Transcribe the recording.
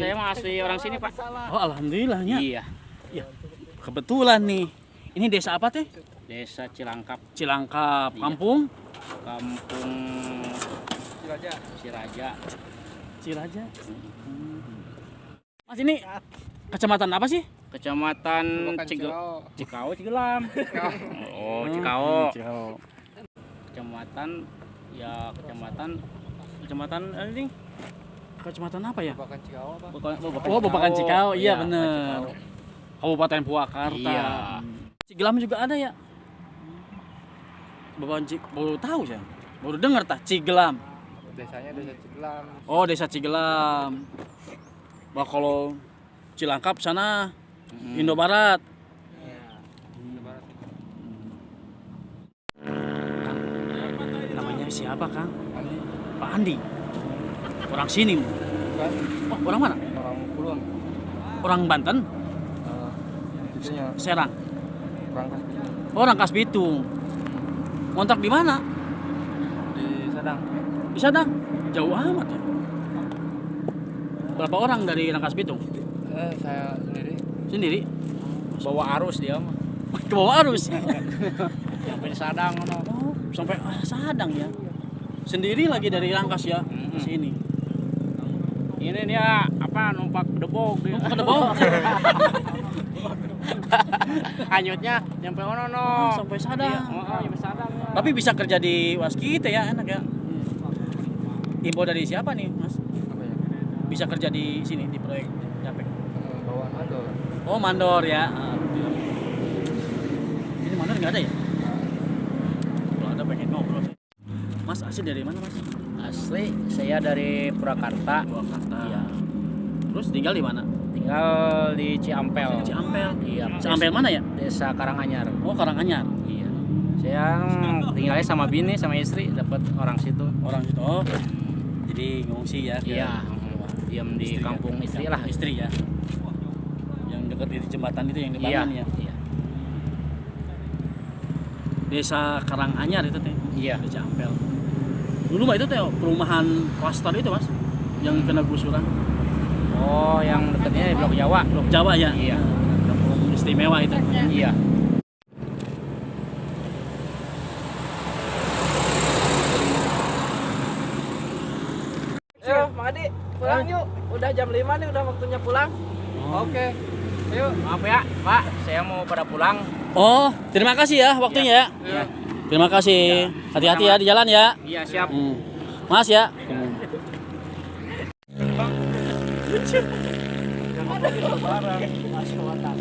seperti orang sini pak. Oh, alhamdulillahnya. Iya. Ya, kebetulan nih. Ini desa apa teh? Desa Cilangkap, Cilangkap, Iya. kampung Kampung Siraja. Ciraja. Mas ini kecamatan apa sih? Kecamatan Cigel Cikau Cigelam. Oh, Cikau. Hmm, Cikau. Kecamatan ya kecamatan kecamatan eh, ini Kecamatan apa ya? Bukan, Oh, Babakan Cikau. Iya, Babakan bener. Cikau. Kabupaten Purwakarta. Iya. Cigelam juga ada ya? Babakan Cik baru tahu saya. Baru dengar tah Cigelam. desanya desa Cigelam Oh, desa Cigelam. Bah kalau Cilangkap sana Hmm. Indo Barat. Namanya siapa, Kang? Andi Pak Andi. Orang sini. Oh, orang mana? orang Kulon Orang Banten, uh, itunya Serang. kurang kasih Oh, orang Kas Bitung. Ngontrak di mana? di Sadang Di sana. Jauh amat ya. Berapa orang dari Rangkas Bitung? eh saya sendiri Sendiri? Bawa arus dia mah. Ke bawah arus. Sampai di Sadang no. Oh, sampai ah, Sadang ya. Sendiri lagi dari Rangkas ya ke sini. Ini dia apa numpak debok dia. Ke bawah. Hanyutnya nyampe ono no. Oh, sampai Sadang. Iya, oh, oh, nyampe Sadang. ya. Tapi bisa kerja di Waskita ya, enak ya. Info dari siapa nih, Mas? apa ya Bisa kerja di sini di proyek Japek. Eh, bawaan mandor Oh, mandor ya. Ini mandor nggak ada ya? Kalau ada pengen ngobrol. sih. Mas asli dari mana, Mas? Asli saya dari Purwakarta. Purwakarta. Iya. Terus tinggal di mana? Tinggal di Ciampel. Ciampel. Iya. Ciampel mana ya? Desa Karanganyar. Oh, Karanganyar. Iya. Saya tinggalnya sama bini sama istri dapat orang situ. Orang situ. Oh. Jadi ngungsi ya Iya. Diam di istri ya? kampung istri lah. Istri ya. Yang dekat di jembatan itu yang Iya. dibangun ya. Iya. Desa Karanganyar itu teh. Iya. Di Ciampel. Dulu mah itu teh perumahan klaster itu, Mas. Yang kena gusuran. Oh, yang dekatnya di Blok Jawa. Blok Jawa ya. Iya. Kampung istimewa itu. Iya. Ayo, Mang Adi, pulang yuk. Udah jam 5 nih, udah waktunya pulang. oke ayo Maaf ya, Pak. Saya mau pada pulang. Oh, terima kasih ya waktunya ya. Iya. Terima kasih. Hati-hati ya di jalan ya. Iya, siap. Hmm. Mas ya. jangan barang